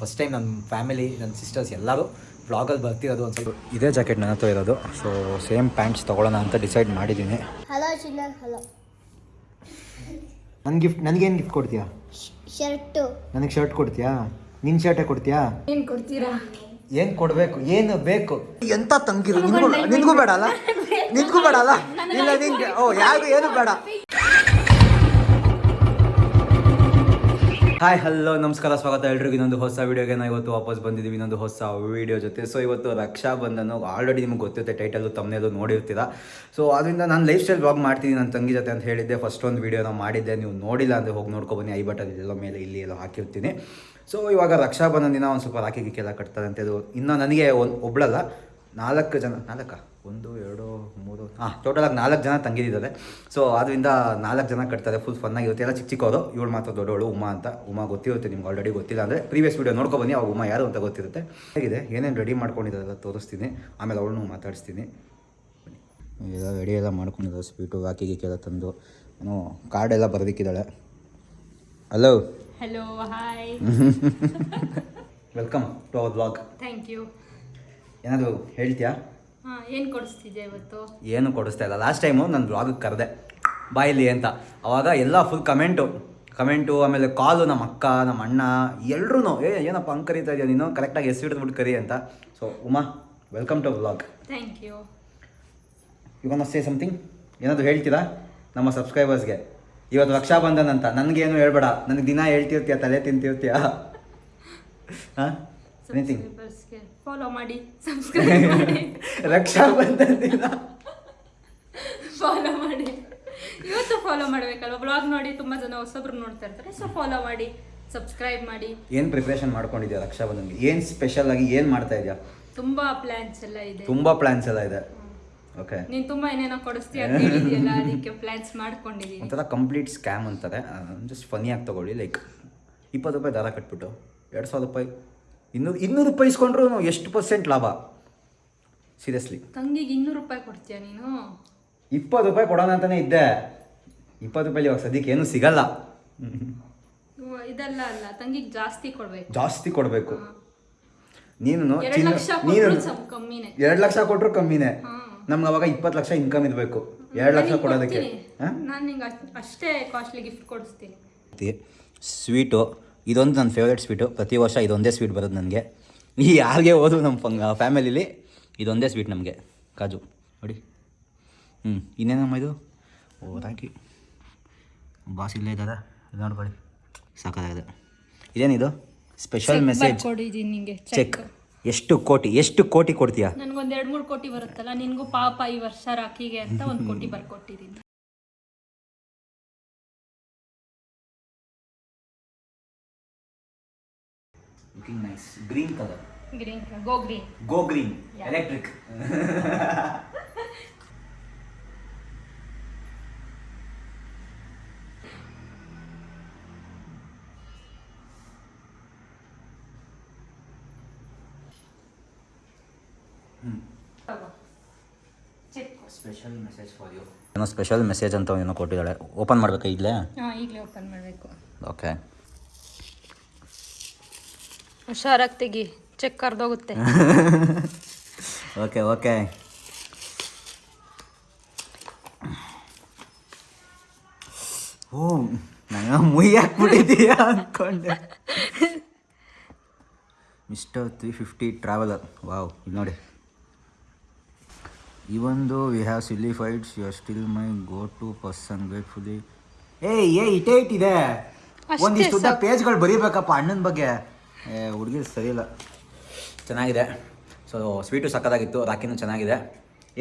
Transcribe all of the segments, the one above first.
First time ನನ್ನ family ನನ್ನ sisters ಎಲ್ಲರೂ ಬ್ಲಾಗಲ್ಲಿ ಬರ್ತಿರೋದು ಒಂದು ಸ್ವಲ್ಪ. ಇದೇ ಜಾಕೆಟ್ ನನ್ನ ಹತ್ರ ಇರೋದು. ಸೊ ಸೇಮ್ ಪ್ಯಾಂಟ್ಸ್ ತೊಗೊಳ್ಳೋಣ ಅಂತ ಡಿಸೈಡ್ ಮಾಡಿದ್ದೀನಿ. ಹಲೋ ಚಿನ್ನರ್ ಹಲೋ ನನ್ನ ಗಿಫ್ಟ್ ನನಗೇನು ಗಿಫ್ಟ್ ಕೊಡ್ತೀಯಾ? ಶರ್ಟು. ನನಗೆ ಶರ್ಟ್ ಕೊಡ್ತೀಯಾ? ನಿನ್ನ ಶರ್ಟೇ ಕೊಡ್ತೀಯಾ? ಏನು ಕೊಡ್ತೀರಾ? ಏನು ಕೊಡಬೇಕು? ಏನು ಬೇಕು? ಎಂತ ತಂಗಿರು? ನಿನ್ಗೂ ನಿನ್ಗೂ ಬೇಡ ಅಲ್ಲ? ನಿನ್ಗೂ ಬೇಡ ಅಲ್ಲ? ಇಲ್ಲ ನಿನ್ಗೆ. ಓ ಯಾರಿಗೂ ಏನು ಬೇಡ? ಹಾಯ್ ಹಲೋ ನಮಸ್ಕಾರ, ಸ್ವಾಗತ ಎಲ್ರಿಗೂ. ಇನ್ನೊಂದು ಹೊಸ ವೀಡಿಯೋಗೆ ನಾವು ಇವತ್ತು ವಾಪಸ್ ಬಂದಿದ್ದೀವಿ. ಇನ್ನೊಂದು ಹೊಸ ವೀಡಿಯೋ ಜೊತೆ. ಸೊ ಇವತ್ತು ರಕ್ಷಾ ಬಂಧನ ಆಲ್ರೆಡಿ ನಿಮ್ಗೆ ಗೊತ್ತಿರುತ್ತೆ ಟೈಟಲ್ ತಮ್ಮನೇದು ನೋಡಿರ್ತೀರ? ಸೊ ಅದರಿಂದ ನಾನು ಲೈಫ್ ಸ್ಟೈಲ್ ಬ್ಲಾಗ್ ಮಾಡ್ತೀನಿ, ನನ್ನ ತಂಗಿ ಜೊತೆ ಅಂತ ಹೇಳಿದ್ದೆ. ಫಸ್ಟ್ ಒಂದು ವೀಡಿಯೋನ ಮಾಡಿದ್ದೆ. ನೀವು ನೋಡಿಲ್ಲ ಅಂದರೆ ಹೋಗಿ ನೋಡ್ಕೊಬನ್ನಿ ಐ ಬಟನ್ ಇಲ್ಲ ಮೇಲೆ ಇಲ್ಲಿ ಎಲ್ಲ ಹಾಕಿರ್ತೀನಿ. ಸೊ ಇವಾಗ ರಕ್ಷಾ ಬಂಧನ ದಿನ ಒಂದು ಸ್ವಲ್ಪ ರಾಖಿ ಗಿಕ್ಕೆಲ್ಲ ಕಟ್ತಾರೆ ಅಂತ ಇದು ಇನ್ನು ನನಗೆ ಒಂದು ನಾಲ್ಕು ಜನ ನಾಲ್ಕ? ಒಂದು ಎರಡು ಮೂರು ಹಾಂ ಟೋಟಲಾಗಿ ನಾಲ್ಕು ಜನ ತಂಗಿದಿದ್ದಾರೆ ಸೊ ಅದರಿಂದ ನಾಲ್ಕು ಜನ ಕಟ್ತಾರೆ ಫುಲ್ ಫನ್ನಾಗಿರುತ್ತೆ ಎಲ್ಲ ಚಿಕ್ಕ ಚಿಕ್ಕವರು ಇವಳು ಮಾತ್ರ ದೊಡ್ಡವಳು ಉಮಾ ಅಂತ. ಉಮಾ ಗೊತ್ತಿರುತ್ತೆ ನಿಮ್ಗೆ ಆಲ್ರೆಡಿ ಗೊತ್ತಿಲ್ಲ ಅಂದರೆ ಪ್ರೀವಿಯಸ್ ವೀಡಿಯೋ ನೋಡ್ಕೊಬನ್ನಿ ಅವಾಗ ಉಮಾ ಯಾರು ಅಂತ ಗೊತ್ತಿರುತ್ತೆ. ಹೇಗಿದೆ? ಏನೇನು ರೆಡಿ ಮಾಡ್ಕೊಂಡಿದ್ದಾರೆ ತೋರಿಸ್ತೀನಿ. ಆಮೇಲೆ ಅವಳನ್ನು ಮಾತಾಡಿಸ್ತೀನಿ. ಎಲ್ಲ ರೆಡಿ ಎಲ್ಲ ಮಾಡ್ಕೊಂಡಿದ್ದಾರೆ ಸ್ವೀಟು ಹಾಕಿ ಕೆಲ ತಂದು. ಏನೋ ಕಾರ್ಡೆಲ್ಲ ಬರೆದಿಕ್ಕಿದ್ದಾಳೆ. Hello hello hi welcome to our blog thank you ಏನಾದರೂ ಹೇಳ್ತೀಯಾ? ಹಾ ಏನು ಕೊಡಿಸ್ತಿದ್ದೆ ಇವತ್ತು? ಏನು ಕೊಡಿಸ್ತಾ ಇಲ್ಲ. ಲಾಸ್ಟ್ ಟೈಮು ನಾನು ಬ್ಲಾಗಿಗೆ ಕರೆದೆ. ಬಾಯಿಲಿ ಅಂತ. ಅವಾಗ ಎಲ್ಲ ಫುಲ್ ಕಮೆಂಟು ಕಮೆಂಟು ಆಮೇಲೆ ಕಾಲು ನಮ್ಮ ಅಕ್ಕ ನಮ್ಮ ಅಣ್ಣ ಎಲ್ರೂ ಏ ಏನಪ್ಪ ಹಂಗೆ ಕರೀತಾ ಇದೆಯಾ ನೀನು? ಕರೆಕ್ಟಾಗಿ ಹೆಸರು ಹಿಡಿದ್ಬಿಟ್ಟು ಕರಿ ಅಂತ. So Uma welcome to blog thank you you can say something ಏನಾದರೂ ಹೇಳ್ತೀರಾ? ನಮ್ಮ ಸಬ್ಸ್ಕ್ರೈಬರ್ಸ್ಗೆ ಇವತ್ತು ರಕ್ಷಾಬಂಧನ್ ಅಂತ. ನನಗೇನು ಹೇಳ್ಬೇಡ. ನನಗೆ ದಿನ ಹೇಳ್ತಿರ್ತೀಯ ತಲೆ ತಿಂತಿರ್ತೀಯ? ಹಾಂ? ಎನಿಥಿಂಗ್ ಫಾಲೋ ಮಾಡಿ ಸಬ್ಸ್ಕ್ರೈಬ್ ಮಾಡಿ. ರಕ್ಷಾಬಂಧನ್ ದಿನ ಫಾಲೋ ಮಾಡಿ. ಇವತ್ತು ಫಾಲೋ ಮಾಡಬೇಕಲ್ವ? ಬ್ಲಾಗ್ ನೋಡಿ ತುಂಬಾ ಜನ ಹೊಸಬ್ರು ನೋಡ್ತಾ ಇರ್ತಾರೆ ಸೊ ಫಾಲೋ ಮಾಡಿ ಸಬ್ಸ್ಕ್ರೈಬ್ ಮಾಡಿ. ಏನು ಪ್ರಿಪ್ರೇಷನ್ ಮಾಡ್ಕೊಂಡಿದ್ಯಾ ರಕ್ಷಾಬಂಧನ್ಗೆ? ಏನು ಸ್ಪೆಷಲ್ ಆಗಿ ಏನು ಮಾಡ್ತಾ ಇದೆಯಾ? ತುಂಬಾ ಪ್ಲಾನ್ಸ್ ಎಲ್ಲ ಇದೆ. ತುಂಬಾ ಪ್ಲಾನ್ಸ್ ಎಲ್ಲ ಇದೆ. ಓಕೆ ನೀನು ತುಂಬಾ ಏನೇನೋ ಕೊಡಿಸ್ತೀಯ ಅಂತ ಹೇಳಿದ್ಯಲ್ಲ ಅದಕ್ಕೆ ಪ್ಲಾನ್ಸ್ ಮಾಡ್ಕೊಂಡಿದ್ದೀನಿ ಒಂಥರ ಕಂಪ್ಲೀಟ್ ಸ್ಕ್ಯಾಮ್ ಅಂತಾರೆ. ಜಸ್ಟ್ ಫನಿಯಾಗಿ ತಗೊಳ್ಳಿ ಲೈಕ್ ಇಪ್ಪತ್ತು ರೂಪಾಯಿ ದಾರ ಕಟ್ಬಿಟ್ಟು ಎರಡು ಸಾವಿರ ರೂಪಾಯಿ. ಇನ್ನೂರು ಇನ್ನೂರು ರೂಪಾಯಿ ಇಸ್ಕೊಂಡ್ರು ಎಷ್ಟು ಪರ್ಸೆಂಟ್ ಲಾಭ? ಸೀರಿಯಸ್ಲಿ ತಂಗಿಗೆ ಇನ್ನೂರು ರೂಪಾಯಿ ಕೊಡ್ತೀಯ ನೀನು? ಇಪ್ಪತ್ತು ರೂಪಾಯಿ ಕೊಡೋಣ ಅಂತಾನೆ ಇದ್ದೆ. ಇಪ್ಪತ್ತು ರೂಪಾಯಿ ಇವಾಗ ಸದ್ಯಕ್ಕೆ ಏನು ಸಿಗಲ್ಲ. ಇದೆಲ್ಲ ಅಲ್ಲ ತಂಗಿಗೆ ಜಾಸ್ತಿ ಕೊಡ್ಬೇಕು. ಜಾಸ್ತಿ ಕೊಡಬೇಕು. ನೀನು ನೀನು ಎರಡು ಲಕ್ಷ ಕೊಟ್ಟರು ಕಮ್ಮಿನೇ. ನಮ್ಗೆ ಅವಾಗ ಇಪ್ಪತ್ತು ಲಕ್ಷ ಇನ್ಕಮ್ ಇರಬೇಕು. ಎರಡು ಲಕ್ಷ ಕೊಡೋದಕ್ಕೆ. ನಾನು ನಿಂಗೆ ಅಷ್ಟೇ ಕಾಸ್ಟ್ಲಿ ಗಿಫ್ಟ್ ಕೊಡಿಸ್ತೀನಿ. ಸ್ವೀಟು ಇದೊಂದು ನನ್ನ ಫೇವ್ರೇಟ್ ಸ್ವೀಟು ಪ್ರತಿ ವರ್ಷ ಇದೊಂದೇ ಸ್ವೀಟ್ ಬರೋದು ನನಗೆ. ಈ ಯಾರಿಗೆ ಹೋದ್ರು ನಮ್ಮ ಫಂಗ್ ಫ್ಯಾಮಿಲಿಲಿ ಇದೊಂದೇ ಸ್ವೀಟ್ ನಮಗೆ. ಕಾಜು ನೋಡಿ. ಹ್ಞೂ ಇನ್ನೇನಮ್ಮ ಇದು? ಓ ಥ್ಯಾಂಕ್ ಯು ಬಾಸ್ ಇಲ್ಲೇ ಇದ್ದಾರೆ? ಇದು ನೋಡ್ಕೊಳ್ಳಿ. ಸಾಕಾಗಿದೆ. ಇದೇನಿದು? ಸ್ಪೆಷಲ್ ಮೆಸೇಜ್ ಚೆಕ್ ಎಷ್ಟು ಕೋಟಿ ಎಷ್ಟು ಕೋಟಿ ಕೊಡ್ತೀಯಾ? ನನಗೊಂದು ಎರಡು ಮೂರು ಕೋಟಿ ಬರುತ್ತಲ್ಲ ನಿನಗೂ ಪಾಪ ಈ ವರ್ಷ ರಾಕಿಗೆ ಅಂತ ಒಂದು ಕೋಟಿ ಬರ್ಕೊಟ್ಟಿದ್ದೀನಿ looking nice green colour green go green go green electric check special message for you ಏನೋ ಸ್ಪೆಷಲ್ ಮೆಸೇಜ್ ಅಂತ ಏನೋ ಕೊಟ್ಟಿದ್ದಾಳೆ. ಓಪನ್ ಮಾಡ್ಬೇಕಾ ಇಲ್ಲೇ ಹಾಂ ಈಗಲೇ ಓಪನ್ ಮಾಡಬೇಕು. ಓಕೆ ಹುಷಾರಾಗಿ ತೆಗಿ. ಚೆಕ್ ಕರ್ದೋಗುತ್ತೆ ಓಕೆ ಓಕೆ ಓ ನಾನು ಮುಯ್ ಹಾಕ್ಬಿಟ್ಟಿದ್ದೀಯಾ ಅಂದ್ಕೊಂಡೆ mister three fifty traveller wow ಇಲ್ಲಿ ನೋಡಿ. ಇವೊಂದು we have silly fights you are still my go to person gratefully ಏ ಏ ಇಟೇ ಇಟ್ಟಿದೆ. ಒಂದಿಷ್ಟು ಪೇಜ್ಗಳು ಬರೀಬೇಕಪ್ಪ ಅಣ್ಣನ ಬಗ್ಗೆ. ಹುಡುಗಿ ಸರಿ ಇಲ್ಲ. ಚೆನ್ನಾಗಿದೆ. ಸೊ ಸ್ವೀಟು ಸಕ್ಕದಾಗಿತ್ತು ರಾಕಿನೂ ಚೆನ್ನಾಗಿದೆ.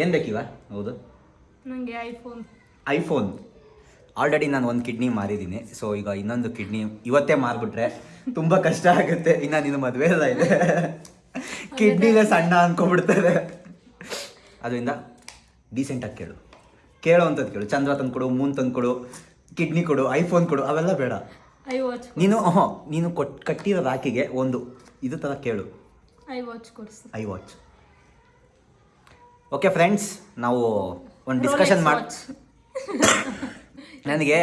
ಏನು ಬೇಕಿವ ಹೌದು. ನನಗೆ ಐಫೋನ್ ಐಫೋನ್ ಆಲ್ರೆಡಿ ನಾನು ಒಂದು ಕಿಡ್ನಿ ಮಾರಿದ್ದೀನಿ. ಸೊ ಈಗ ಇನ್ನೊಂದು ಕಿಡ್ನಿ ಇವತ್ತೇ ಮಾರಿಬಿಟ್ರೆ ತುಂಬ ಕಷ್ಟ ಆಗುತ್ತೆ. ಇನ್ನು ನಿನ್ನ ಮದುವೆ ಎಲ್ಲ ಇದೆ. ಕಿಡ್ನಿಗೆ ಸಣ್ಣ ಅಂದ್ಕೊಂಡ್ಬಿಡ್ತಾರೆ ಅದರಿಂದ ಡೀಸೆಂಟಾಗಿ ಕೇಳು. ಕೇಳೋ ಅಂಥದ್ದು ಕೇಳು. ಚಂದ್ರ ತಂದು ಕೊಡು ಮೂನ್ ತಂದು ಕೊಡು ಕಿಡ್ನಿ ಕೊಡು ಐಫೋನ್ ಕೊಡು ಅವೆಲ್ಲ ಬೇಡ. ಐ ವಾಚ್ ನೀನು ಹ್ಞೂ ನೀನು ಕೊಟ್ ಕಟ್ಟಿರೋ ರಾಕಿಗೆ ಒಂದು ಇದು ಥರ ಕೇಳು. ಐ ವಾಚ್ ಕೊಡ್ಸು ಐ ವಾಚ್ ಓಕೆ ಫ್ರೆಂಡ್ಸ್ ನಾವು ಒಂದು ಡಿಸ್ಕಷನ್ ಮಾಡಿ ನನಗೆ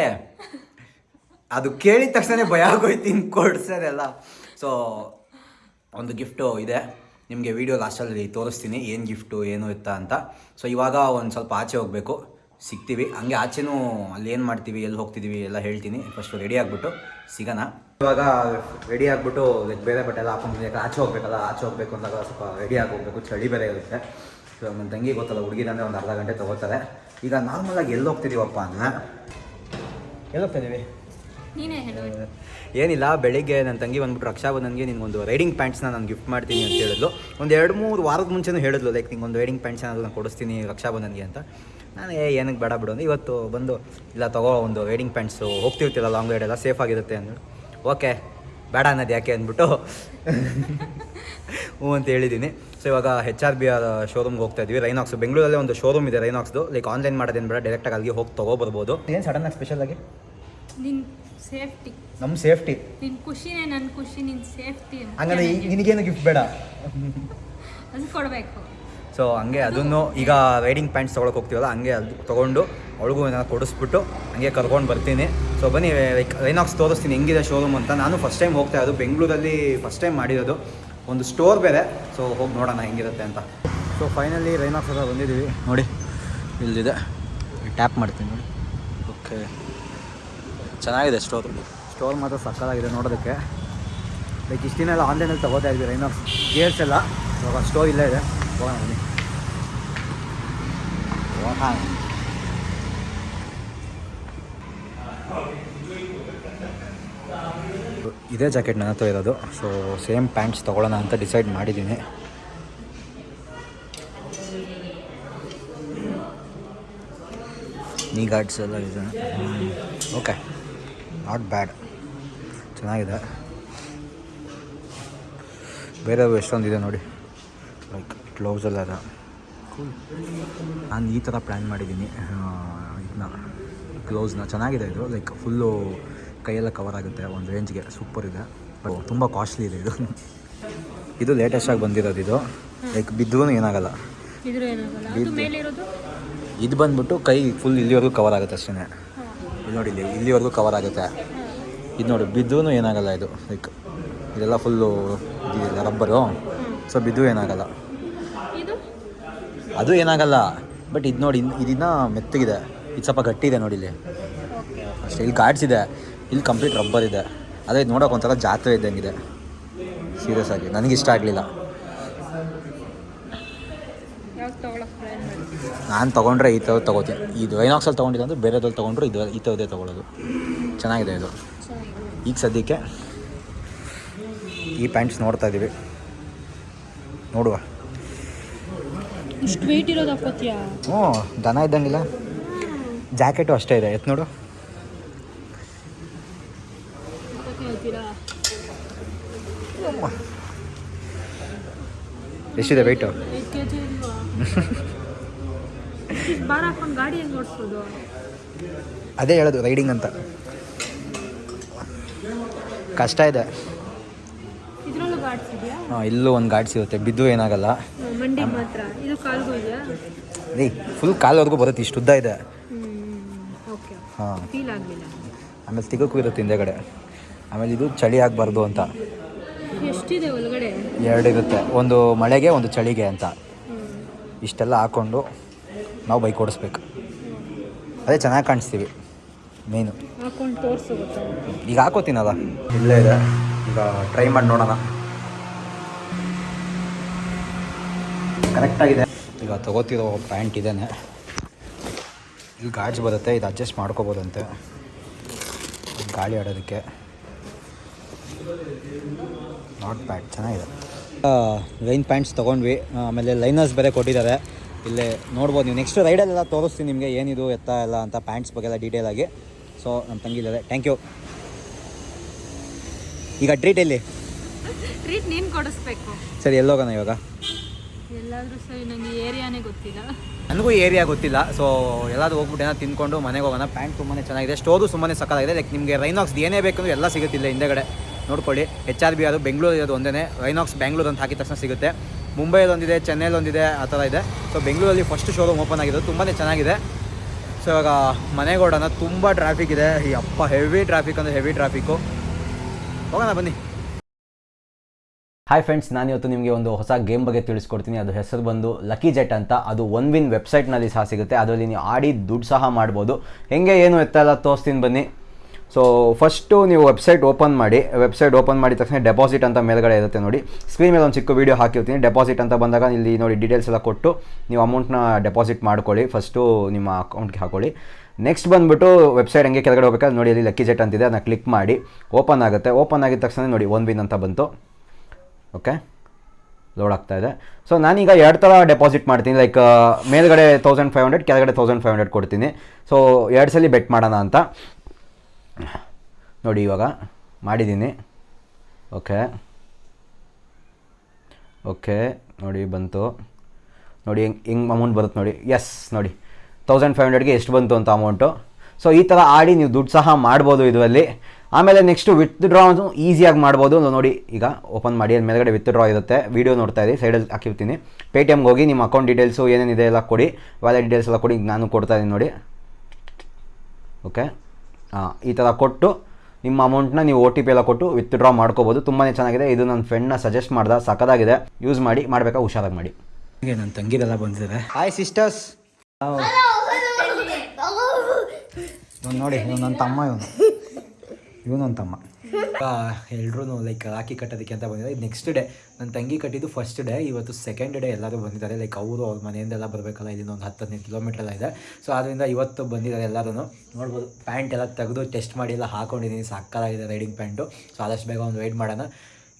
ಅದು ಕೇಳಿದ ತಕ್ಷಣ ಭಯ ಆಗೋಯ್ತು ಇನ್ನು ಕೊಡ್ಸೋದೆಲ್ಲ ಸೊ ಒಂದು ಗಿಫ್ಟು ಇದೆ. ನಿಮಗೆ ವಿಡಿಯೋ ಲಾಸ್ಟಲ್ಲಿ ತೋರಿಸ್ತೀನಿ. ಏನು ಗಿಫ್ಟು ಏನು ಇತ್ತ ಅಂತ. ಸೊ ಇವಾಗ ಒಂದು ಸ್ವಲ್ಪ ಆಚೆ ಹೋಗಬೇಕು. ಸಿಗ್ತೀವಿ. ಹಂಗೆ ಆಚೆನೂ ಅಲ್ಲಿ ಏನು ಮಾಡ್ತೀವಿ ಎಲ್ಲಿ ಹೋಗ್ತಿದ್ದೀವಿ ಎಲ್ಲ ಹೇಳ್ತೀನಿ. ಫಸ್ಟು ರೆಡಿ ಆಗಿಬಿಟ್ಟು ಸಿಗೋಣ. ಇವಾಗ ರೆಡಿ ಆಗಿಬಿಟ್ಟು ಲೈಕ್ ಬೇರೆ ಬಟ್ಟೆ ಎಲ್ಲ ಹಾಕೊಂಡು ಆಚೆ ಹೋಗ್ಬೇಕಲ್ಲ ಆಚೆ ಹೋಗ್ಬೇಕು ಅಂದಾಗ ಸ್ವಲ್ಪ ರೆಡಿ ಆಗಿ ಹೋಗ್ಬೇಕು. ಚಳಿ ಬೇರೆ ಇರುತ್ತೆ. ಸೊ ನನ್ನ ತಂಗಿ ಗೊತ್ತಲ್ಲ ಹುಡುಗಿದಂದ್ರೆ ಒಂದು ಅರ್ಧ ಗಂಟೆ ತೊಗೋತಾರೆ. ಈಗ ನಾರ್ಮಲಾಗಿ ಎಲ್ಲಿ ಹೋಗ್ತಿದ್ದೀವಪ್ಪ ಅನ್ನ ಎಲ್ಲಿ ಹೋಗ್ತಿದ್ದೀವಿ? ಏನಿಲ್ಲ ಬೆಳಿಗ್ಗೆ ನನ್ನ ತಂಗಿ ಬಂದ್ಬಿಟ್ಟು ರಕ್ಷಾಬಂಧನ್ಗೆ ನಿನಗೊಂದು ರೈಡಿಂಗ್ ಪ್ಯಾಂಟ್ಸ್ನ ನಾನು ಗಿಫ್ಟ್ ಮಾಡ್ತೀನಿ ಅಂತ ಹೇಳಿದ್ಲು. ಒಂದು ಎರಡು ಮೂರು ವಾರದ ಮುಂಚೆನೂ ಹೇಳಿದ್ಲು ಲೈಕ್ ನಿಂಗೊಂದು ರೈಡಿಂಗ್ ಪ್ಯಾಂಟ್ಸ್ ನಾನು ಕೊಡಿಸ್ತೀನಿ ರಕ್ಷಾಬಂಧನ್ಗೆ ಅಂತ. ನಾನು ಏ ಏನಕ್ಕೆ ಬೇಡ ಬಿಡು. ಅಂದ್ರೆ ಇವತ್ತು ಬಂದು ಇಲ್ಲ ತಗೋ ಒಂದು ವೈಡಿಂಗ್ ಪ್ಯಾಂಟ್ಸು ಹೋಗ್ತಿರ್ತಿಲ್ಲ ಲಾಂಗ್ ರೈಡ್ ಎಲ್ಲ ಸೇಫ್ ಆಗಿರುತ್ತೆ. ಓಕೆ ಬೇಡ ಅನ್ನೋದು ಯಾಕೆ? ಅಂದ್ಬಿಟ್ಟು ಹ್ಞೂ ಅಂತ ಹೇಳಿದ್ದೀನಿ. ಸೊ ಇವಾಗ ಹೆಚ್ ಆರ್ ಬಿ ಆರ್ ಶೋರೂಮ್ಗೆ ಹೋಗ್ತಾ ಇದ್ವಿ ರೈನಾಕ್ಸ್ ಬೆಂಗಳೂರಲ್ಲೇ ಒಂದು ಶೋರೂಮ್ ಇದೆ ರೈನಾಕ್ಸ್ದು ಲೈಕ್ ಆನ್ಲೈನ್ ಮಾಡೋದೇನು ಬೇಡ ಡೈರೆಕ್ಟಾಗಿ ಅಲ್ಲಿಗೆ ಹೋಗಿ ತೊಗೊಬರ್ಬೋದು ಏನು ಸಡನ್ನಾಗಿ ಸ್ಪೆಷಲಾಗಿ ನಿನ್ ಸೇಫ್ಟಿ ನಮ್ಮ ಸೇಫ್ಟಿ ನಿನ್ ಖುಷಿನೇ ನನ್ನ ಖುಷಿ ನಿನ್ ಸೇಫ್ಟಿ ಹಂಗಂದ್ರೆ ನಿನಗೇನು ಗಿಫ್ಟ್ ಬೇಡ? ಅದು ಕೊಡಬೇಕು. ಸೊ ಹಂಗೆ ಅದನ್ನು ಈಗ ರೈಡಿಂಗ್ ಪ್ಯಾಂಟ್ಸ್ ತೊಗೊಳಕ್ಕೆ ಹೋಗ್ತೀವಲ್ಲ ಹಂಗೆ ಅದು ತೊಗೊಂಡು ಅವಳಿಗೂ ಏನಾದ್ರು ಕೊಡಿಸ್ಬಿಟ್ಟು ಹಂಗೆ ಕರ್ಕೊಂಡು ಬರ್ತೀನಿ. ಸೊ ಬನ್ನಿ ಲೈಕ್ ರೈನಾಕ್ಸ್ ತೋರಿಸ್ತೀನಿ ಹೆಂಗಿದೆ ಶೋರೂಮ್ ಅಂತ. ನಾನು ಫಸ್ಟ್ ಟೈಮ್ ಹೋಗ್ತಾ ಇರೋದು ಬೆಂಗಳೂರಲ್ಲಿ ಫಸ್ಟ್ ಟೈಮ್ ಮಾಡಿರೋದು. ಒಂದು ಸ್ಟೋರ್ ಬೇರೆ. ಸೊ ಹೋಗಿ ನೋಡೋಣ ಹೆಂಗಿರುತ್ತೆ ಅಂತ. ಸೊ ಫೈನಲಿ ರೈನಾಕ್ಸ್ ಹತ್ರ ಬಂದಿದ್ದೀವಿ. ನೋಡಿ ಇಲ್ಲಿದೆ ಟ್ಯಾಪ್ ಮಾಡ್ತೀನಿ ನೋಡಿ. ಓಕೆ ಚೆನ್ನಾಗಿದೆ ಸ್ಟೋರ್ ಸ್ಟೋರ್ ಮಾತ್ರ ಸಕ್ಕತ್ತಾಗಿದೆ ನೋಡೋದಕ್ಕೆ. ಲೈಕ್ ಇಷ್ಟು ದಿನ ಎಲ್ಲ ಆನ್ಲೈನಲ್ಲಿ ತಗೋತಾ ಇದ್ವಿ ರೈನಾಕ್ಸ್ ಗೇರ್ಸ್ ಎಲ್ಲ. ಇವಾಗ ಸ್ಟೋರ್ ಇಲ್ಲೇ ಇದೆ. ಹೋಗೋಣ ಇದೇ ಜಾಕೆಟ್ ನನ್ನ ಹತ್ರ ಇರೋದು. ಸೊ ಸೇಮ್ ಪ್ಯಾಂಟ್ಸ್ ತೊಗೊಳ್ಳೋಣ ಅಂತ ಡಿಸೈಡ್ ಮಾಡಿದ್ದೀನಿ. ನೀ ಗಾರ್ಡ್ಸ್ ಎಲ್ಲ ಇದೆ. ಓಕೆ ನಾಟ್ ಬ್ಯಾಡ್ ಚೆನ್ನಾಗಿದೆ. ಬೇರೆ ಎಷ್ಟೊಂದಿದೆ ನೋಡಿ. ಲೈಕ್ ಗ್ಲೌಸ್ ಎಲ್ಲ ಇದೆ ಕೂಲ್ ನಾನು ಈ ಥರ ಪ್ಲ್ಯಾನ್ ಮಾಡಿದ್ದೀನಿ ಇದನ್ನ ಗ್ಲೌಸ್ನ ಚೆನ್ನಾಗಿದೆ ಇದು. ಲೈಕ್ ಫುಲ್ಲು ಕೈಯೆಲ್ಲ ಕವರ್ ಆಗುತ್ತೆ ಒಂದು ರೇಂಜ್ಗೆ ಸೂಪರ್ ಇದೆ. ತುಂಬ ಕಾಸ್ಟ್ಲಿ ಇದೆ ಇದು. ಇದು ಲೇಟೆಸ್ಟಾಗಿ ಬಂದಿರೋದು ಇದು. ಲೈಕ್ ಬಿದ್ದರೂ ಏನಾಗಲ್ಲ. ಅದು ಇದು ಬಂದ್ಬಿಟ್ಟು ಕೈ ಫುಲ್ ಇಲ್ಲಿವರೆಗೂ ಕವರ್ ಆಗುತ್ತೆ ಅಷ್ಟೇ ಇಲ್ಲಿ ನೋಡಿ ಇಲ್ಲಿ ಇಲ್ಲಿವರೆಗೂ ಕವರ್ ಆಗುತ್ತೆ. ಇದು ನೋಡಿ ಬಿದ್ದೂ ಏನಾಗಲ್ಲ ಇದು. ಲೈಕ್ ಇದೆಲ್ಲ ಫುಲ್ಲು ಇದೆಯಲ್ಲ ರಬ್ಬರು ಸೊ ಬಿದ್ದು ಏನಾಗಲ್ಲ. ಅದು ಏನಾಗಲ್ಲ. ಬಟ್ ಇದು ನೋಡಿ ಇದನ್ನ ಮೆತ್ತಗಿದೆ. ಇದು ಸ್ವಲ್ಪ ಗಟ್ಟಿ ಇದೆ ನೋಡಿ ಇಲ್ಲಿ. ಅಷ್ಟೇ ಇಲ್ಲಿ ಗಾಡ್ಸ್ ಇದೆ. ಇಲ್ಲಿ ಕಂಪ್ಲೀಟ್ ರಬ್ಬರ್ ಇದೆ. ಅದೇ ಇದು ನೋಡೋಕೆ ಒಂಥರ ಜಾತ್ರೆ ಇದ್ದಂಗಿದೆ. ಸೀರಿಯಸ್ ಆಗಿ. ನನಗೆ ಇಷ್ಟ ಆಗಲಿಲ್ಲ. ನಾನು ತೊಗೊಂಡ್ರೆ ಈ ಥರದ್ದು ತೊಗೋತೀನಿ. ಇದು ಐನಾಕ್ಸಲ್ಲಿ ತೊಗೊಂಡಿದ್ದು ಅಂದರೆ ಬೇರೆದ್ರಲ್ಲಿ ತೊಗೊಂಡ್ರೆ ಇದು ಈ ಥರದೇ ತೊಗೊಳ್ಳೋದು ಚೆನ್ನಾಗಿದೆ ಇದು. ಈಗ ಸದ್ಯಕ್ಕೆ ಈ ಪ್ಯಾಂಟ್ಸ್ ನೋಡ್ತಾ ಇದ್ದೀವಿ ನೋಡುವ. ಇಷ್ಟು ವೆಯ್ಟ್ ಇರೋದು ಹಾಕೋತಿಯಾ? ಹ್ಞೂ ದನ ಇದ್ದಂಗಿಲ್ಲ. ಜಾಕೆಟು ಅಷ್ಟೇ ಇದೆ. ಎತ್ ನೋಡು. ಎಷ್ಟಿದೆ ವೆಯ್ಟು ಅದೇ ಹೇಳೋದು ರೈಡಿಂಗ್ ಅಂತ. ಕಷ್ಟ ಇದೆ. ಹಾಂ ಇಲ್ಲೂ ಒಂದು ಗಾಡಿ ಸಿಗುತ್ತೆ ಬಿದ್ದು ಏನಾಗಲ್ಲ. ಮಂಡಿ ಮಾತ್ರ. ಇದು ಕಾಲ್ಗೂ ಇದೆಯಾ? ರೀ ಫುಲ್ ಕಾಲವರೆಗೂ ಬರುತ್ತೆ ಇಷ್ಟು ಉದ್ದ ಇದೆ. ಓಕೆ ಹಾಂ. ಫೀಲ್ ಆಗಲಿಲ್ಲ. ಆಮೇಲೆ ತಿಗಕ್ಕೂ ಇರುತ್ತೆ ಹಿಂದೆಗಡೆ ಆಮೇಲೆ ಇದು ಚಳಿ ಆಗಬಾರ್ದು ಅಂತ. ಎಷ್ಟಿದೆ ಒಳಗಡೆ? ಎರಡು ಇರುತ್ತೆ. ಒಂದು ಮಳೆಗೆ ಒಂದು ಚಳಿಗೆ ಅಂತ. ಇಷ್ಟೆಲ್ಲ ಹಾಕ್ಕೊಂಡು ನಾವು ಬೈಕ್ ಓಡಿಸ್ಬೇಕು. ಅದೇ ಚೆನ್ನಾಗಿ ಕಾಣಿಸ್ತೀವಿ ಮೇನು ಹಾಕೊಂಡು ಈಗ ಹಾಕೋತೀನಲ್ಲ? ಇಲ್ಲೇ ಇದೆ. ಈಗ ಟ್ರೈ ಮಾಡಿ ನೋಡೋಣ. ಕರೆಕ್ಟಾಗಿದೆ. ಈಗ ತಗೋತಿರೋ ಪ್ಯಾಂಟ್ ಇದೇನೆ. ಇಲ್ಲಿ ಗಾಜ್ ಬರುತ್ತೆ ಇದು ಅಡ್ಜಸ್ಟ್ ಮಾಡ್ಕೋಬೋದಂತೆ. ಗಾಳಿ ಆಡೋದಕ್ಕೆ. ನಾಟ್ ಪ್ಯಾಂಟ್ ಚೆನ್ನಾಗಿದೆ. ಲೈನ್ ಪ್ಯಾಂಟ್ಸ್ ತೊಗೊಂಡ್ವಿ ಆಮೇಲೆ ಲೈನರ್ಸ್ ಬೇರೆ ಕೊಟ್ಟಿದ್ದಾರೆ. ಇಲ್ಲೇ ನೋಡ್ಬೋದು ನೀವು ನೆಕ್ಸ್ಟ್ ರೈಡಲ್ಲೆಲ್ಲ ತೋರಿಸ್ತೀನಿ ನಿಮಗೆ ಏನಿದು ಎತ್ತ ಎಲ್ಲ ಅಂತ ಪ್ಯಾಂಟ್ಸ್ ಬಗ್ಗೆ ಎಲ್ಲ ಡೀಟೇಲ್ ಆಗಿ. ಸೊ ನಮ್ಮ ತಂಗಿ ಇದ್ದಾರೆ. ಥ್ಯಾಂಕ್ ಯು ಈಗ ಟ್ರೀಟ್ ಎಲ್ಲಿ? ಟ್ರೀಟ್ ನೀನು ಕೊಡಿಸ್ಬೇಕು. ಸರಿ ಎಲ್ಲೋಗೋಣ ಇವಾಗ. ಗೊತ್ತಿಲ್ಲ. ನನಗೂ ಏರಿಯಾ ಗೊತ್ತಿಲ್ಲ. ಸೊ ಎಲ್ಲಾದ್ರೂ ಹೋಗ್ಬಿಟ್ಟು ಏನೋ ತಿನ್ಕೊಂಡು ಮನೆಗೆ ಹೋಗೋಣ. ಪ್ಯಾಂಟ್ ತುಂಬಾ ಚೆನ್ನಾಗಿದೆ. ಸ್ಟೋರು ಸುಮ್ಮನೆ ಸಕ್ಕತ್ತಾಗಿದೆ ಲೈಕ್ ನಿಮಗೆ ರೈನಾಕ್ಸ್ ಏನೇ ಬೇಕಂದ್ರೆ ಎಲ್ಲ ಸಿಗುತ್ತಿಲ್ಲ ಹಿಂದೆಗಡೆ. ನೋಡ್ಕೊಳ್ಳಿ. ಎಚ್ ಆರ್ ಬಿ ಅದು ಬೆಂಗಳೂರು ಇರೋದು ಒಂದೇ ರೈನಾಕ್ಸ್ ಬ್ಯಾಂಗ್ಳೂರ್ ಅಂತ ಹಾಕಿದ ತಕ್ಷಣ ಸಿಗುತ್ತೆ. ಮುಂಬೈಯಲ್ಲಿ ಒಂದಿದೆ ಚೆನ್ನೈಲಿ ಒಂದಿದೆ, ಆ ಥರ ಇದೆ. ಸೊ ಬೆಂಗಳೂರಲ್ಲಿ ಫಸ್ಟ್ ಶೋರೂಮ್ ಓಪನ್ ಆಗಿದೆ ತುಂಬಾ ಚೆನ್ನಾಗಿದೆ. ಸೊ ಇವಾಗ ಮನೆಗೆ ತುಂಬ ಟ್ರಾಫಿಕ್ ಇದೆ. ಈ ಅಪ್ಪ ಹೆವಿ ಟ್ರಾಫಿಕ್ ಅಂದರೆ ಹೆವಿ ಟ್ರಾಫಿಕ್ಕು ಹೋಗೋಣ ಬನ್ನಿ. ಹಾಯ್ ಫ್ರೆಂಡ್ಸ್ ನಾನು ಇವತ್ತು ನಿಮಗೆ ಒಂದು ಹೊಸ ಗೇಮ್ ಬಗ್ಗೆ ತಿಳಿಸ್ಕೊಡ್ತೀನಿ. ಅದು ಹೆಸರು ಬಂದು ಲಕ್ಕಿ ಜೆಟ್ ಅಂತ. ಅದು ಒನ್ ವಿನ್ ವೆಬ್ಸೈಟ್ನಲ್ಲಿ ಸಹ ಸಿಗುತ್ತೆ. ಅದರಲ್ಲಿ ನೀವು ಆಡಿ ದುಡ್ಡು ಸಹ ಮಾಡ್ಬೋದು. ಹೆಂಗೆ, ಏನು ಎತ್ತಲ್ಲ ತೋರಿಸ್ತೀನಿ ಬನ್ನಿ. ಸೊ ಫಸ್ಟು ನೀವು ವೆಬ್ಸೈಟ್ ಓಪನ್ ಮಾಡಿ. ವೆಬ್ಸೈಟ್ ಓಪನ್ ಮಾಡಿದ ತಕ್ಷಣ ಡೆಪಾಸಿಟ್ ಅಂತ ಮೇಲ್ಗಡೆ ಇರುತ್ತೆ ನೋಡಿ. ಸ್ಕ್ರೀನ್ ಮೇಲೆ ಒಂದು ಚಿಕ್ಕ ವೀಡಿಯೋ ಹಾಕಿರ್ತೀನಿ. ಡೆಪಾಸಿಟ್ ಅಂತ ಬಂದಾಗ ಇಲ್ಲಿ ನೋಡಿ ಡೀಟೇಲ್ಸ್ ಎಲ್ಲ ಕೊಟ್ಟು ನೀವು ಅಮೌಂಟ್ನ ಡೆಪಾಸಿಟ್ ಮಾಡ್ಕೊಳ್ಳಿ. ಫಸ್ಟು ನಿಮ್ಮ ಅಕೌಂಟ್ಗೆ ಹಾಕೊಳ್ಳಿ. ನೆಕ್ಸ್ಟ್ ಬಂದುಬಿಟ್ಟು ವೆಬ್ಸೈಟ್ ಹಂಗೆ ಕೆಳಗಡೆ ಹೋಗ್ಬೇಕಾದ್ರೆ ನೋಡಿ ಅಲ್ಲಿ ಲಕ್ಕಿ ಜೆಟ್ ಅಂತಿದೆ. ಅದನ್ನ ಕ್ಲಿಕ್ ಮಾಡಿ. ಓಪನ್ ಆಗುತ್ತೆ. ಓಪನ್ ಆಗಿದ ತಕ್ಷಣ ನೋಡಿ ಒನ್ ವಿನ್ ಅಂತ ಬಂತು. ಓಕೆ ಲೋಡ್ ಆಗ್ತಾ ಇದೆ. ಸೊ ನಾನೀಗ ಎರಡು ಥರ ಡೆಪಾಸಿಟ್ ಮಾಡ್ತೀನಿ. ಲೈಕ್ ಮೇಲ್ಗಡೆ ತೌಸಂಡ್ ಫೈವ್ ಹಂಡ್ರೆಡ್ ಕೆಳಗಡೆ ತೌಸಂಡ್ ಫೈವ್ ಹಂಡ್ರೆಡ್ ಕೊಡ್ತೀನಿ. ಸೊ ಎರಡು ಸಲ ಬೆಟ್ ಮಾಡೋಣ ಅಂತ. ನೋಡಿ ಇವಾಗ ಮಾಡಿದ್ದೀನಿ. ಓಕೆ ಓಕೆ ನೋಡಿ ಬಂತು. ನೋಡಿ ಹೆಂಗೆ ಹೆಂಗೆ ಅಮೌಂಟ್ ಬರುತ್ತೆ ನೋಡಿ. ಎಸ್ ನೋಡಿ. ತೌಸಂಡ್ ಫೈವ್ ಹಂಡ್ರೆಡ್ಗೆ ಎಷ್ಟು ಬಂತು ಅಂತ ಅಮೌಂಟು ಸೊ ಈ ಥರ ಆಡಿ ನೀವು ದುಡ್ಡು ಸಹ ಮಾಡ್ಬೋದು ಇದರಲ್ಲಿ. ಆಮೇಲೆ ನೆಕ್ಸ್ಟು ವಿತ್ಡ್ರಾ ಈಸಿಯಾಗಿ ಮಾಡ್ಬೋದು ನೋಡಿ ಈಗ ಓಪನ್ ಮಾಡಿ ಅಲ್ಲಿ ಮೇಲ್ಗಡೆ ವಿತ್ಡ್ರಾ ಇರುತ್ತೆ. ವೀಡಿಯೋ ನೋಡ್ತಾ ಇದ್ದೀವಿ ಸೈಡಲ್ಲಿ ಹಾಕಿರ್ತೀನಿ. ಪೇ ಟಿ ಎಮ್ಗೆ ಹೋಗಿ ನಿಮ್ಮ ಅಕೌಂಟ್ ಡೀಟೇಲ್ಸು ಏನೇನಿದೆ ಎಲ್ಲ ಕೊಡಿ. ವ್ಯಾಲೆಟ್ ಡೀಟೇಲ್ಸ್ ಎಲ್ಲ ಕೊಡಿ ನಾನು ಕೊಡ್ತಾ ಇದ್ದೀನಿ ನೋಡಿ. ಓಕೆ ಹಾಂ ಈ ಥರ ಕೊಟ್ಟು ನಿಮ್ಮ ಅಮೌಂಟ್ನ ನೀವು ಒ ಟಿ ಪಿ ಎಲ್ಲ ಕೊಟ್ಟು ವಿತ್ಡ್ರಾ ಮಾಡ್ಕೋಬೋದು. ತುಂಬಾ ಚೆನ್ನಾಗಿದೆ. ಇದು ನನ್ನ ಫ್ರೆಂಡ್ನ ಸಜೆಸ್ಟ್ ಮಾಡ್ದೆ ಸಕ್ಕದಾಗಿದೆ ಯೂಸ್ ಮಾಡಿ ಮಾಡಬೇಕಾ ಹುಷಾರಾಗಿ ಮಾಡಿ. ಹೀಗೆ ನನ್ನ ತಂಗಿರೆಲ್ಲ ಬಂದಿದ್ದಾರೆ. ಹಾಯ್ ಸಿಸ್ಟರ್ಸ್ ನೋಡಿ ನನ್ನ ತಮ್ಮ ಇವನು. ಇವನು ನನ್ನ ತಮ್ಮ ಎಲ್ಲರೂ ಲೈಕ್ ರಾಖಿ ಕಟ್ಟೋದಕ್ಕೆ ಅಂತ ಬಂದಿದ್ದಾರೆ. ನೆಕ್ಸ್ಟ್ ಡೇ ನನ್ನ ತಂಗಿ ಕಟ್ಟಿದ್ದು ಫಸ್ಟ್ ಡೇ ಇವತ್ತು ಸೆಕೆಂಡ್ ಡೇ ಎಲ್ಲರೂ ಬಂದಿದ್ದಾರೆ. ಲೈಕ್ ಅವರು, ಅವ್ರ ಮನೆಯಿಂದೆಲ್ಲ ಬರಬೇಕಲ್ಲ, ಇಲ್ಲಿಂದ ಒಂದು ಹತ್ತು, ಹದಿನೈದು ಕಿಲೋಮೀಟರ್ ಎಲ್ಲ ಇದೆ. ಸೊ ಆದ್ದರಿಂದ ಇವತ್ತು ಬಂದಿದ್ದಾರೆ ಎಲ್ಲರೂ ನೋಡ್ಬೋದು ಪ್ಯಾಂಟ್ ಎಲ್ಲ ತೆಗೆದು ಟೆಸ್ಟ್ ಮಾಡಿ ಎಲ್ಲ ಹಾಕೊಂಡಿದ್ದೀನಿ ಸಾಕಾಗಿದೆ ರೈಡಿಂಗ್ ಪ್ಯಾಂಟು ಸೊ ಆದಷ್ಟು ಬೇಗ ಒಂದು ವೆಯ್ಟ್ ಮಾಡೋಣ.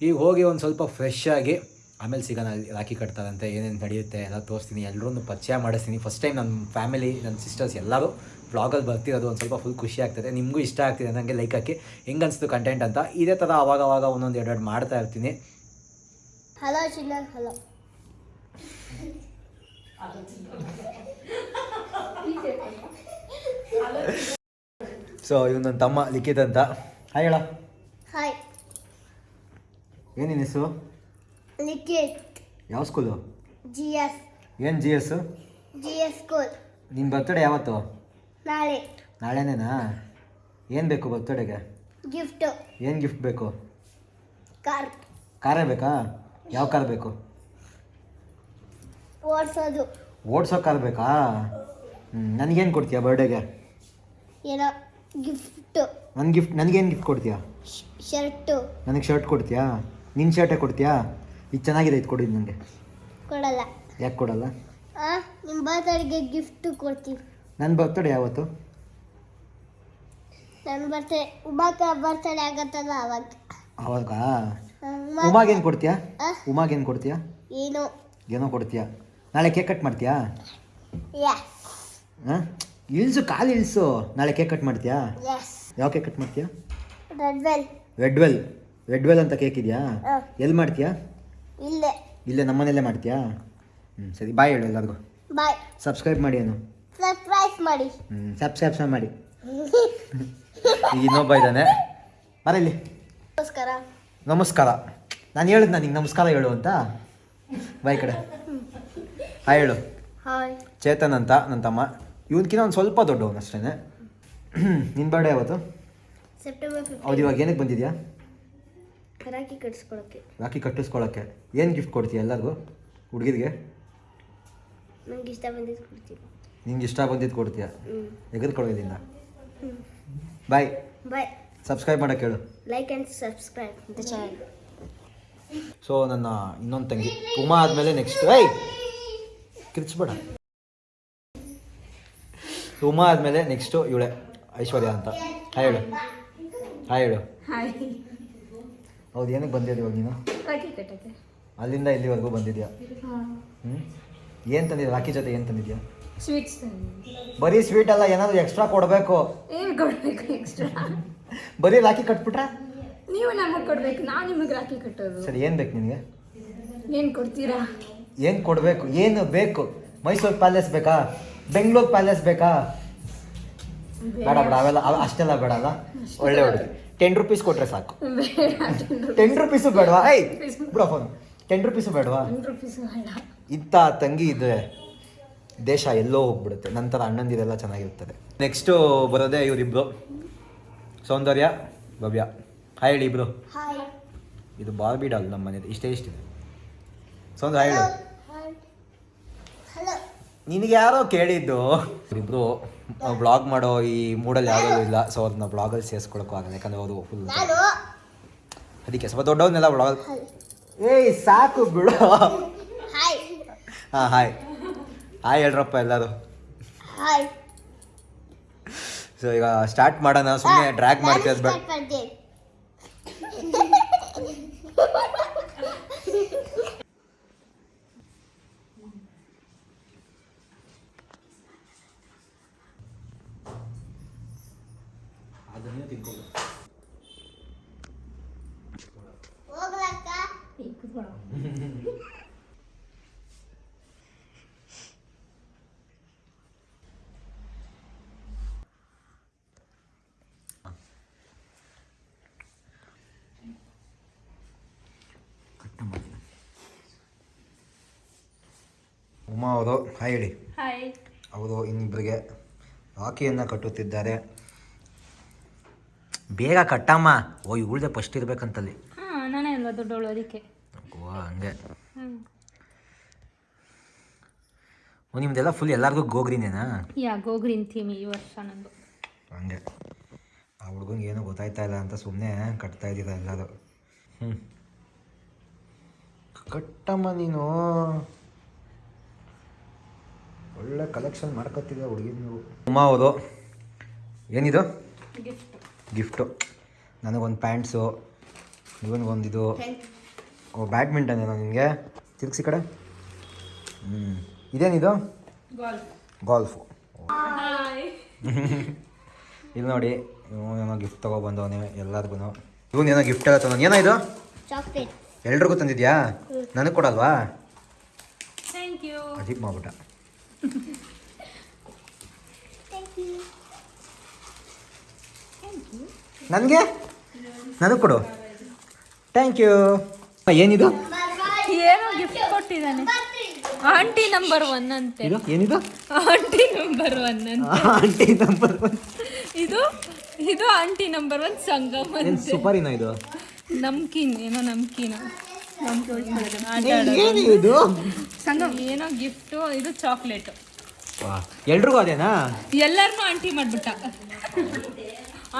ಈಗ ಹೋಗಿ ಒಂದು ಸ್ವಲ್ಪ ಫ್ರೆಶ್ ಆಗಿ, ಆಮೇಲೆ ಸಿಗೋಣ ರಾಖಿ ಕಟ್ತಾರಂತೆ, ಏನೇನು ನಡೆಯುತ್ತೆ ಎಲ್ಲ ತೋರಿಸ್ತೀನಿ. ಎಲ್ಲರೂ ಪರಿಚಯ ಮಾಡಿಸ್ತೀನಿ. ಫಸ್ಟ್ ಟೈಮ್ ನನ್ನ ಫ್ಯಾಮಿಲಿ ನನ್ನ ಸಿಸ್ಟರ್ಸ್ ಎಲ್ಲರೂ ವ್ಲಾಗಲ್ಲಿ ಬರ್ತಿರೋದು ಒಂದು ಸ್ವಲ್ಪ ಫುಲ್ ಖುಷಿ ಆಗ್ತದೆ. ನಿಮಗೂ ಇಷ್ಟ ಆಗ್ತಿದೆ ನನಗೆ ಲೈಕ್ ಹಾಕಿ. ಹೆಂಗೆ ಅನಿಸ್ತು ಕಂಟೆಂಟ್ ಅಂತ ಇದೇ ಥರ ಅವಾಗ ಅವಾಗ ಒಂದೊಂದು ಎರಡು ಎರಡು ಮಾಡ್ತಾ ಇರ್ತೀನಿ. ಹಲೋ ಚಿನ್ನ ಹಲೋ ಸೊ ಇವ್ ನನ್ನ ತಮ್ಮ ಲಿಖಿತ್ ಅಂತ. ಹಾಯ್ ಹೇಳ. ಹಾಯ್ ಏನಿನ ಹೆಸರು? ಲಿಖಿತ್. ಯಾವ ಸ್ಕೂಲು ಜಿ ಎಸ್ ಏನು G S G S school ನಿನ್ನ ಬರ್ತಡೇ ಯಾವತ್ತು? ನಾಳೆ. ನಾಳೆನೇನಾ? ಏನು ಬೇಕು ಬರ್ತಡೆಗೆ ಗಿಫ್ಟ್ ಏನು ಗಿಫ್ಟ್ ಬೇಕು? ಕಾರ್. ಕಾರೇ ಬೇಕಾ? ಯಾವ ಕಾರ್ ಬೇಕು? ಓಡಿಸೋದು. ಓಡಿಸೋ ಕಾರ್ ಬೇಕಾ? ಹ್ಞೂ ನನಗೇನು ಕೊಡ್ತೀಯಾ ಬರ್ಡೇಗೆ ಏನೋ ಗಿಫ್ಟು ನನ್ನ ಗಿಫ್ಟ್ ನನಗೇನು ಗಿಫ್ಟ್ ಕೊಡ್ತೀಯಾ? ಶರ್ಟು ನನಗೆ ಶರ್ಟ್ ಕೊಡ್ತೀಯಾ? ನಿನ್ನ ಶರ್ಟೇ ಕೊಡ್ತೀಯಾ? ಇದು ಚೆನ್ನಾಗಿದೆ ಇದು ಕೊಡಿದ್ದು ನನಗೆ. ಕೊಡಲ್ಲ. ಯಾಕೆ ಕೊಡಲ್ಲ? ನಿಮ್ಮ ಬರ್ತಡೆಗೆ ಗಿಫ್ಟು ಕೊಡ್ತೀವಿ ನನ್ನ ಬರ್ತಡೇ ಯಾವತ್ತು? ನನ್ನ ಬರ್ತಡೆ ಉಮಾಕ ಬರ್ತಡೆ ಆಗತ್ತಲ್ಲ ಅವಾಗ ಉಮಾಗೇನು ಕೊಡ್ತೀಯಾ? ಉಮಾಗೇನು ಕೊಡ್ತೀಯಾ? ಏನು? ಏನೋ ಕೊಡ್ತೀಯಾ? ನಾಳೆ ಕೇಕ್ ಕಟ್ ಮಾಡ್ತೀಯಾ? ಹಾಂ? ಇಳಿಸು ಕಾಲು ಇಳಿಸು. ನಾಳೆ ಕೇಕ್ ಕಟ್ ಮಾಡ್ತೀಯಾ? ಯಾವ ಕೇಕ್ ಕಟ್ ಮಾಡ್ತೀಯಾ? Red well red well red well ಅಂತ ಕೇಕ್ ಇದೆಯಾ. ಎಲ್ಲಿ ಮಾಡ್ತೀಯಾ? ಇಲ್ಲೇ. ಇಲ್ಲೇ ನಮ್ಮನೇಲೇ ಮಾಡ್ತೀಯಾ? ಹ್ಞೂ ಸರಿ ಬಾಯ್ ಹೇಳು ಎಲ್ಲರಿಗೂ. ಬಾಯ್ ಸಬ್ಸ್ಕ್ರೈಬ್ ಮಾಡಿ ಏನು ಮಾಡಿ. ಹ್ಞೂ ಸಬ್ಸ್ಕ್ರೈಬ್ ಮಾಡಿ. ಈಗ ಇನ್ನೊಬ್ಬ ಇದ್ದಾನೆ. ಬರಲಿ ನಮಸ್ಕಾರ. ನಮಸ್ಕಾರ. ನಾನು ಹೇಳಿದ್ ನನಗೆ ನಮಸ್ಕಾರ ಹೇಳು ಅಂತ? ಬಾಯ್ ಕಡೆ. ಹಾಯ್ ಹೇಳು. ಹಾಯ್ ಚೇತನ್ ಅಂತ ನನ್ನ ತಮ್ಮ. ಇವನ್ಕಿನ್ನ ಒಂದು ಸ್ವಲ್ಪ ದೊಡ್ಡವನು ಅಷ್ಟೇ ನಿನ್ನ ಬರ್ಡೇ ಯಾವತ್ತು? ಸೆಪ್ಟೆಂಬರ್ ಹೌದು ಇವಾಗ ಏನಕ್ಕೆ ಬಂದಿದ್ಯಾ? ರಾಖಿ ಕಟ್ಟಿಸ್ಕೊಳಕ್ಕೆ ರಾಖಿ ಕಟ್ಟಿಸ್ಕೊಳ್ಳೋಕ್ಕೆ ಏನು ಗಿಫ್ಟ್ ಕೊಡ್ತೀಯ ಎಲ್ಲರಿಗೂ? ಹುಡುಗಿರಿಗೆ ನಂಗೆ ಇಷ್ಟ ಬಂದಿದ್ದು ಕೊಡ್ತೀನಿ ನಿಂಗೆ ಇಷ್ಟ ಬಂದಿದ್ದು ಕೊಡ್ತೀಯ? ಎಗರ್ ಕೊಡೋದಿಲ್ಲ. ಬಾಯ್ ಬಾಯ್ ಸಬ್ಸ್ಕ್ರೈಬ್ ಮಾಡಕ್ಕೆ ಹೇಳು like and subscribe the channel so ನನ್ನ ಇನ್ನೊಂದು ತಂಗಿ ಉಮಾ ಆದಮೇಲೆ ನೆಕ್ಸ್ಟ್ ಏಯ್! ಕಿರ್ಚ್ಬೇಡ. ಉಮಾ ಆದಮೇಲೆ ನೆಕ್ಸ್ಟು ಇವಳೆ ಐಶ್ವರ್ಯ ಅಂತ. ಹಾಯ್ ಹೇಳು. ಹಾಯ್ ಹೇಳು. ಹಾಯ್ ಹೌದು ಏನಕ್ಕೆ ಬಂದಿದ್ದೆ ಇವಾಗ ನೀನು? ಅಲ್ಲಿಂದ ಇಲ್ಲಿವರೆಗೂ ಬಂದಿದ್ಯಾ? ಹ್ಞೂ ಏನು ತಂದಿದ್ಯಾ? ರಾಖಿ ಜೊತೆ ಏನು ತಂದಿದ್ಯಾ? ಸ್ವೀಟ್ಸ್ ಬರೀ ಸ್ವೀಟ್ ಅಲ್ಲ ಏನಾದರೂ ಎಕ್ಸ್ಟ್ರಾ ಕೊಡಬೇಕು. ಏನು ಕೊಡಬೇಕು ಎಕ್ಸ್ಟ್ರಾ ಬರೀ ರಾಖಿ ಕಟ್ಬಿಟ್ರ? ನೀವು ನಮಗೆ ಕೊಡ್ಬೇಕು ನಾವು ನಿಮಗೆ ರಾಖಿ ಕಟ್ಟೋದು. ಸರಿ ಏನು ಬೇಕು ನಿನಗೆ? ಏನು ಕೊಡ್ತೀರಾ? ಏನು ಕೊಡಬೇಕು ಏನು ಬೇಕು? ಮೈಸೂರು ಪ್ಯಾಲೇಸ್ ಬೇಕಾ? ಬೆಂಗಳೂರು ಪ್ಯಾಲೇಸ್ ಬೇಕಾ? ಬೇಡ. ಬೇಡ ಅವೆಲ್ಲ ಅವ್- ಅಷ್ಟೆಲ್ಲ ಬೇಡ ಅಲ್ಲ? ಒಳ್ಳೆ ಹುಡುಗಿ ಟೆನ್ ರುಪೀಸ್ ಕೊಟ್ರೆ ಸಾಕು. ಟೆನ್ ರುಪೀಸು ಬೇಡವಾ? ಐ ಬಿಡ ಫೋನ್ ಟೆನ್ ರುಪೀಸು ಬೇಡವಾ? ಇಂತ ರುಪೀಸ್ ಬೇಡ. ಇಂಥ ತಂಗಿ ಇದ್ರೆ ದೇಶ ಎಲ್ಲೋ ಹೋಗ್ಬಿಡುತ್ತೆ. ನಂತರ ಅಣ್ಣಂದಿರೆಲ್ಲ ಚೆನ್ನಾಗಿರ್ತದೆ. ನೆಕ್ಸ್ಟು ಬರೋದೇ ಇವರಿಬ್ರು ಸೌಂದರ್ಯ ಭವ್ಯ. ಹಾಯ್ ಹೇಳಿ ಇಬ್ರು. ಇದು ಬಾರ್ಬಿ ಡಾಲ್ ನಮ್ಮ ಮನೇಲಿ. ಇಷ್ಟೇ ಇಷ್ಟಿದೆ ಸೌಂದರ್ಯ ಹಾಯ್ ಹೇಳು ನಿನಗೆ ಯಾರೋ ಕೇಳಿದ್ದು. ಇಬ್ರು ಬ್ಲಾಗ್ ಮಾಡೋ ಈ ಮೂಡಲ್ಲಿ ಯಾರೂ ಇಲ್ಲ. ಸೊ ಅವ್ರನ್ನ ಬ್ಲಾಗಲ್ಲಿ ಸೇರಿಸ್ಕೊಳಕ್ಕೂ ಆಗಲ್ಲ. ಯಾಕಂದ್ರೆ ಅವರು ಫುಲ್ ಅದಕ್ಕೆ ಸ್ವಲ್ಪ ದೊಡ್ಡವನ್ನೆಲ್ಲ ಬ್ಲಾಗ್ ಏಯ್ ಸಾಕು ಬಿಡು. ಹಾಂ ಹಾಯ್ ಹಾಯ್ ಹೇಳ್ರಪ್ಪ ಎಲ್ಲರೂ. ಹಾಯ್ ಸೊ ಈಗ ಸ್ಟಾರ್ಟ್ ಮಾಡೋಣ ಸುಮ್ಮನೆ ಡ್ರ್ಯಾಗ್ ಮಾಡ್ತೀವಿ ಬೇಡ ಮಾಡ್ದೆ ಹೋಗ್ಲಕ್ಕ ಅವರು ಹಾಯ್ ಹೇಳಿ. ಹಾಯ್. ಅವರು ಇನ್ನಿಬ್ಬರಿಗೆ ರಾಖಿಯನ್ನು ಕಟ್ಟುತ್ತಿದ್ದಾರೆ. ಬೇಗ ಕಟ್ಟಮ್ಮ. ಓ ಇವಳ್ದೆ ಫಸ್ಟ್ ಇರ್ಬೇಕಂತಲ್ಲಿ. ಹಾಂ ನಾನೇ ಅಲ್ವಾ ದೊಡ್ಡವಳು ಅದಕ್ಕೆ. ಓ ಹಂಗೆ. ಓ ನಿಮ್ದೆಲ್ಲ ಫುಲ್ ಎಲ್ಲರಿಗೂ ಗೋಗ್ರಿನೇನಾ? ಯಾ ಥೀಮ್ ಈ ವರ್ಷ ನಂದು. ಹಂಗೆ. ಆ ಹುಡುಗಂಗೆ ಏನೂ ಗೊತ್ತಾಯ್ತಾ ಇಲ್ಲ ಅಂತ ಸುಮ್ಮನೆ ಕಟ್ತಾ ಇದ್ದೀರಾ ಎಲ್ಲರೂ. ಹ್ಞೂ ಕಟ್ಟಮ್ಮ ನೀನು. ಒಳ್ಳೆ ಕಲೆಕ್ಷನ್ ಮಾಡ್ಕೊತಿದ್ದೆ ಹುಡುಗಿ ನೀವು. ಉಮಾ ಅವರು ಏನಿದು? ಗಿಫ್ಟ್ ಗಿಫ್ಟು ನನಗೊಂದು ಪ್ಯಾಂಟ್ಸು ಇವನಿಗೊಂದಿದು. ಇದು ಓ ಬ್ಯಾಡ್ಮಿಂಟನ್ ಏನೋ ನಿಮಗೆ? ತಿರುಗಿಸಿ ಕಡೆ. ಹ್ಞೂ ಇದೇನಿದು? ಗಾಲ್ಫ್ ಗಾಲ್ಫು ಹಾಯ್ ಇಲ್ಲಿ ನೋಡಿ ಇವನೇನೋ ಗಿಫ್ಟ್ ತೊಗೊಬಂದವನೇ ಎಲ್ಲರಿಗೂ ಇವನೇನೋ ಗಿಫ್ಟ್ ಎಲ್ಲ ತಂದ ಏನೋ ಇದು? ಚಾಕ್ಲೇಟ್ ಎಲ್ರಿಗೂ ತಂದಿದ್ಯಾ? ನನಗೆ ಕೊಡಲ್ವಾ? ಥ್ಯಾಂಕ್ ಯು ಅಜೀಬ್ ಮಾಡ್ಬಿಟ್ಟ. ನನಗೆ? ನನಗೆ ಕೊಡು. ಥ್ಯಾಂಕ್ ಯು ಏನಿದು? ಏನೋ ಗಿಫ್ಟ್ ಕೊಟ್ಟಿದ್ದಾನೆ. ಆಂಟಿ ನಂಬರ್ ಒನ್ ಅಂತೆ. ಏನಿದು? ಆಂಟಿ ನಂಬರ್ ಒನ್ ಅಂತ. ಆಂಟಿ ನಂಬರ್ ಇದು? ಇದು aunty number one Sangam super ಇನ್ನ ಇದು? ನಮ್ಕಿನ್ ಏನೋ ನಮ್ಕೀನ. ಇದು ಏನೋ ಗಿಫ್ಟ್ ಇದು ಚಾಕ್ಲೇಟ್ ಎಲ್ರಿಗೂ ಅದೇನಾ? ಎಲ್ಲರನ್ನೂ ಆಂಟಿ ಮಾಡ್ಬಿಟ್ಟ.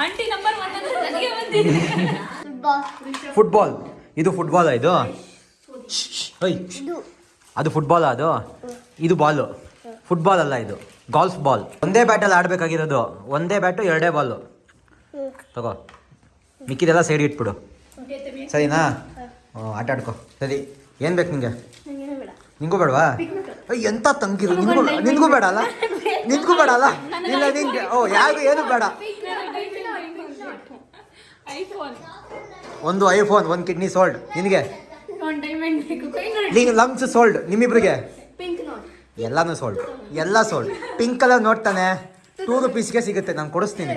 ಆಂಟಿ ನಂಬರ್ ಒನ್ ಅಂತ ನನಗೆ ಬಂದಿದೆ ಫುಟ್ಬಾಲ್ ಇದು ಫುಟ್ಬಾಲ್ ಇದು? ಓಯ್. ಅದು ಫುಟ್ಬಾಲ್ ಅದು? ಇದು ಬಾಲು ಫುಟ್ಬಾಲ್ ಅಲ್ಲ ಇದು. ಗಾಲ್ಫ್ ಬಾಲ್ ಒಂದೇ ಬ್ಯಾಟಲ್ಲಿ ಆಡಬೇಕಾಗಿರೋದು. ಒಂದೇ ಬ್ಯಾಟು ಎರಡೇ ಬಾಲು ತಗೋ. ಮಿಕ್ಕಿದೆಲ್ಲ ಸೈಡ್ ಇಟ್ಬಿಡು. ಸರಿನಾ? ಆಟ ಆಡ್ಕೊ. ಸರಿ ಏನು ಬೇಕು ನಿಂಗೆ? ನಿಂಗೂ ಬೇಡವಾ? ಎಂತ ತಂಗಿರು ನಿನ್ಗೂ ನಿನ್ಗೂ ಬೇಡ ಅಲ್ಲ ನಿನ್ಗೂ ಬೇಡ ಅಲ್ಲ ಇಲ್ಲ ನಿಂಗೆ ಓ ಯಾರು ಏನು ಬೇಡ. ಒಂದು ಐಫೋನ್ ಒಂದು ಕಿಡ್ನಿ ಸೋಲ್ಡ್. ನಿನಗೆ? ನೀನು ಲಂಗ್ಸ್ ಸೋಲ್ಡ್ ನಿಮ್ಮಿಬ್ರಿಗೆ? ಎಲ್ಲಾನು ಸೋಲ್ಡ್. ಎಲ್ಲ ಸೋಲ್ಡ್. ಪಿಂಕ್ ಕಲರ್ ನೋಡ್ತಾನೆ. ಟೂ ರುಪೀಸ್ಗೆ ಸಿಗುತ್ತೆ ನಾನು ಕೊಡಿಸ್ತೀನಿ.